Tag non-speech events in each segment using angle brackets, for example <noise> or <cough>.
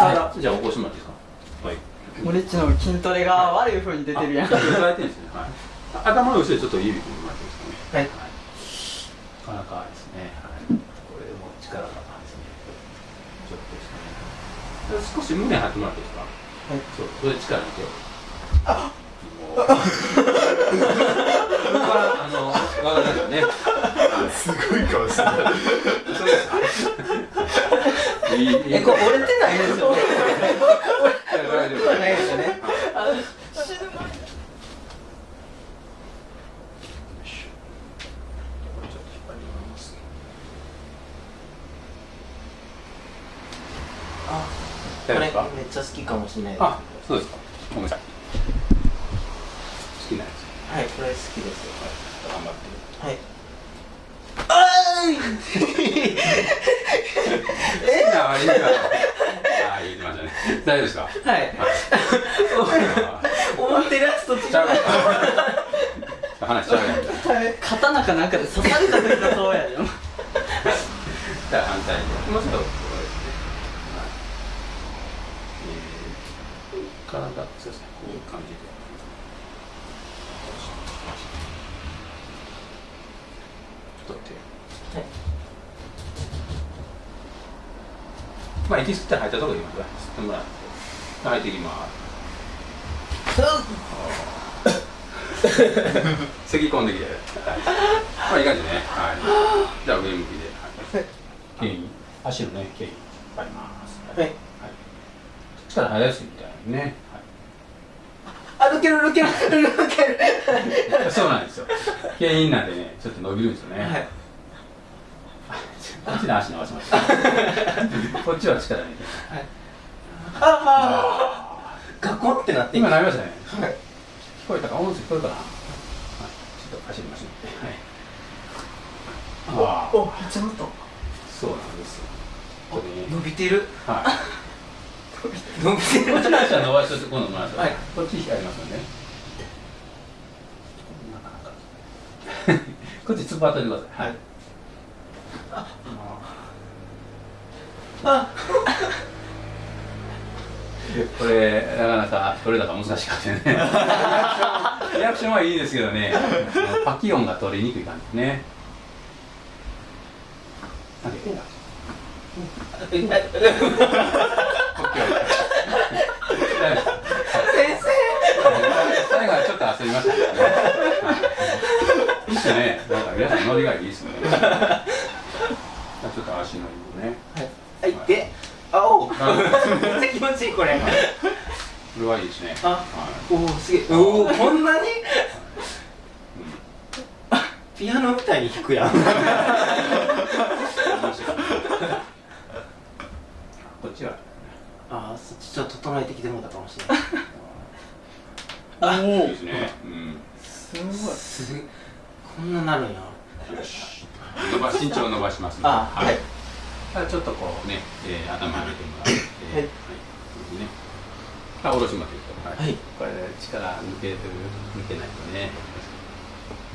あじゃあ起こしてもらっていいですかはい。俺っちの筋トレが悪い風に出てるやん。あちょっと言われてるんですね。はい。頭の後ろでちょっと指組んでもらっていいですかね。はい。なかなかですね、はい、これも力がですね。ちょっとですね。少し胸張ってもらっていいですか？はい。そうそれで力抜け。よう。<laughs> ああのわかりますよねすごい顔してるいい。いいえこれ折れてないですよね。折れてないですよねこれちょっと引っ張りますあ大丈夫ですかめっちゃ好きかもしれないです。あそうですか。ごめんなさい。好きなやつ。はいこれ好きです。頑張って。はい。あーい <laughs> 好きな割にはああ言ってましたね大丈夫ですか？はい。あ思ってるやつと違う。話しちゃうやん。刀かなんかで刺された時のそうやで。もじゃあ反対に。もうちょっと。体そうですね。こういう感じでちょっと手はいまあ息吸って入ったところでいいます吸ってもらって入っていきます。咳き込んできて、はい、まあいい感じね。はい。じゃあ上向きで。はい。牽引足のね牽引引っ張ります。はい。はい、力入らすみたいにね、あ抜ける抜ける抜ける。はい、そうなんですよ。牽引なんでねちょっと伸びるんですよね、はいこっちの足伸ばしました <laughs> こっちは力入れて。ああガコンってなって今なりましたね。はい。聞こえたか？音声聞こえるかな、はい、ちょっと走りましょうはい。ああおちゃなった。そうなんですよ。伸びてる。はい。伸びてる。こっちの足は伸ばしといて今度もらいましょうはい。こっちやりますよねこっち突っ張ってください。はい。あ <laughs> これなかなか取れ高難しかったね。<laughs> リアクションはいいですけどね。パキ音が取りにくい感じね。先生。最後はちょっと焦りましたけどね。はい。いいっすね。なんか皆さんノリがいいっすね。ちょっと足の指をね。はいであお <laughs> めっあちゃ気持ちいいこれこれはいいですね。あはおおすげえおおこんなに？い。ピアノみたいに弾くやん <laughs> こっちは？あそっちちょっと整えてきてもらったかもしれないあ、おいいですね。うん。すごいすこんななるんやよし。伸ばし身長を伸ばしますね。あはいちょっとこうね、えー、頭上げてもらって、はいはい、ね。あ、下ろしまですか。はいこれ力抜けてる抜けないとね。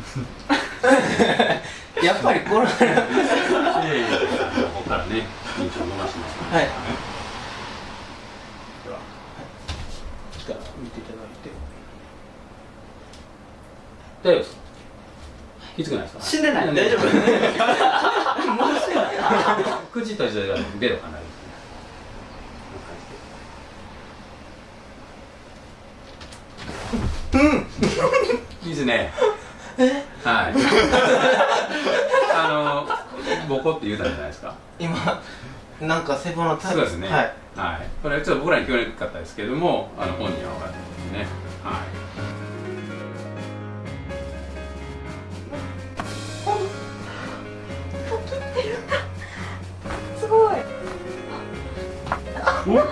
<laughs> やっぱりこれここからね、身長を伸ばします、はいでは、力見ていただいて。大丈夫ですか？きつくないですか？死んでない大丈夫 <laughs> <laughs> もう死んでない口閉じてからベロかなりですね。こんな感じで。うん。いいですね。はい。あの、ボコって言うたんじゃないですか。今なんか背骨のそうですね。はい。はい。これちょっと僕らに聞こえなかったですけども、あの本人は分かってますね。はい。おっ。